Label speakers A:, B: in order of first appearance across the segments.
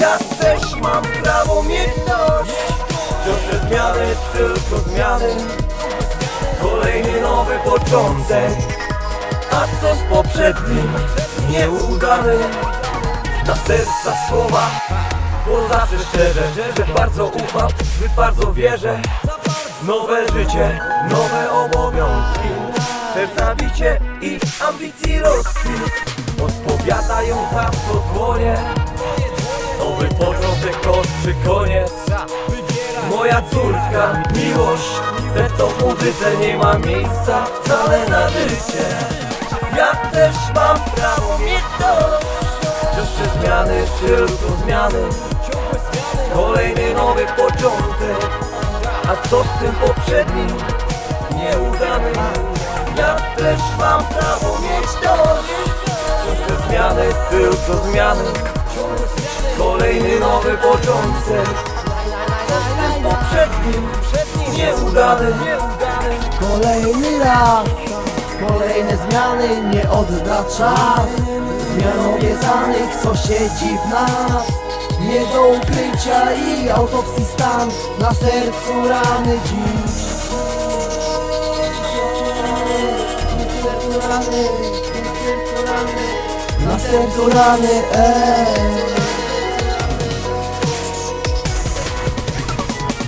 A: Ja też mam prawo mieć dość te zmiany, tylko zmiany. Kolejny nowy początek. A co z poprzednim? Nieudany. Na serca słowa. Bo zawsze szczerze, że bardzo ufam. Bardzo wierzę. Nowe życie, nowe obowiązki Bicie i ambicji rozkwit. Odpowiadają tam co dłonie Nowy początek to czy koniec. Moja córka, miłość. Te to muzyce nie ma miejsca wcale na życie. Ja też mam prawo mieć dość te zmiany, tylko zmiany. Kolejny nowy początek. A co z tym poprzednim? Nieudany też mam prawo mieć dość Wciąż te zmiany, tylko zmiany. Kolejny nowy początek. Poprzednim, nieudany, nieudany.
B: Kolejny raz, kolejne zmiany nie odda czas. Zmian obiecanych, co siedzi w nas. Nie do ukrycia i autopsji stan. Na sercu rany dziś rany, na sercu rany Na sercu rany, ej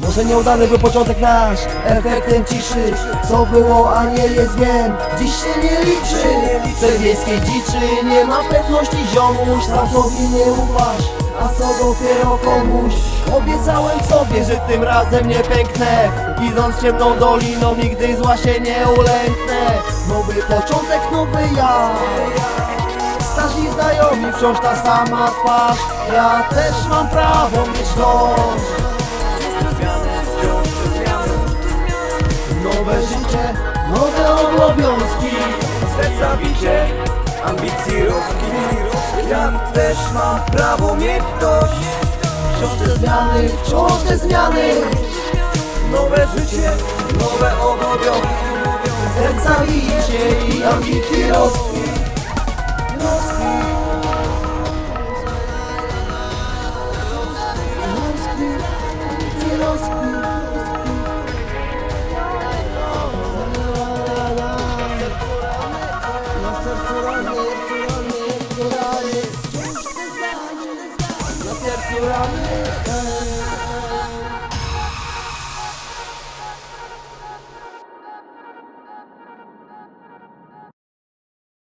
B: Może nieudany był początek nasz Efektem ciszy. Co było, a nie jest wiem. Dziś się nie liczy. W tej wiejskiej dziczy Nie ma pewności ziomuś Sam sobie nie ufasz A co dopiero komuś? Obiecałem sobie, że tym razem nie pęknę. Idąc ciemną doliną Nigdy zła się nie ulęknę. Nowy początek, nowy ja. Starzy znajomi, wciąż ta sama twarz. Ja też mam prawo mieć dość. Nowe życie, nowe obowiązki.
A: Serca ambicji rozkwit Jak też ma prawo mieć ktoś
B: Wciąż te zmiany, wciąż te zmiany.
A: Nowe życie, nowe obowiązki.
B: Serca i i ambicji We're on this